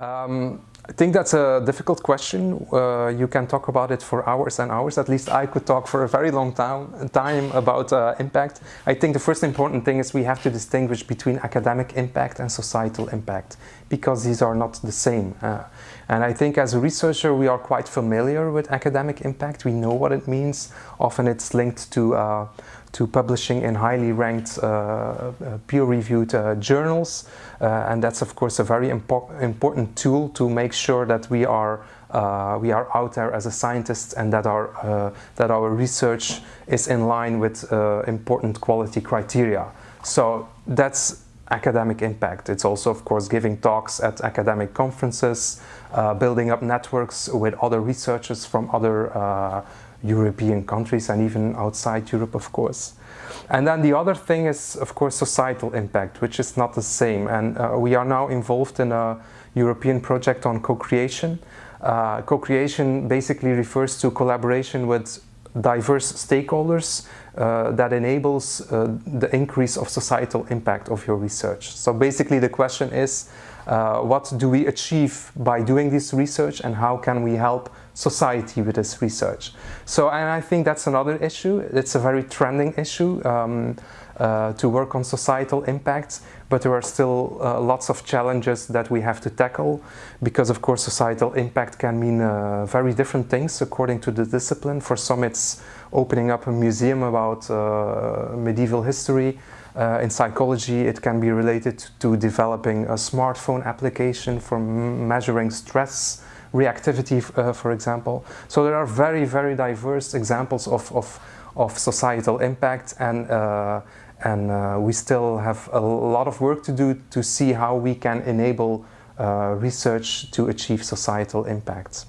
Um, I think that's a difficult question. Uh, you can talk about it for hours and hours. At least I could talk for a very long time, about uh, impact. I think the first important thing is we have to distinguish between academic impact and societal impact because these are not the same. Uh, and I think as a researcher we are quite familiar with academic impact. We know what it means. Often it's linked to uh, to publishing in highly ranked uh, uh peer-reviewed uh, journals uh, and that's of course a very impo important tool to make sure that we are we are out there as a scientist and that our that our research is in line with important quality criteria. So that's academic impact. It's also, of course, giving talks at academic conferences, uh, building up networks with other researchers from other uh, European countries and even outside Europe, of course. And then the other thing is, of course, societal impact, which is not the same. And uh, we are now involved in a European project on co-creation. Uh, co-creation basically refers to collaboration with diverse stakeholders uh, that enables uh, the increase of societal impact of your research. So basically the question is, uh, what do we achieve by doing this research and how can we help society with this research? So, and I think that's another issue. It's a very trending issue um, uh, to work on societal impacts, but there are still uh, lots of challenges that we have to tackle because of course societal impact can mean uh, very different things according to the discipline. For some it's opening up a museum about uh, medieval history. Uh, in psychology, it can be related to developing a smartphone application for measuring stress reactivity, uh, for example. So there are very, very diverse examples of, of, of societal impact and, uh, and uh, we still have a lot of work to do to see how we can enable uh, research to achieve societal impacts.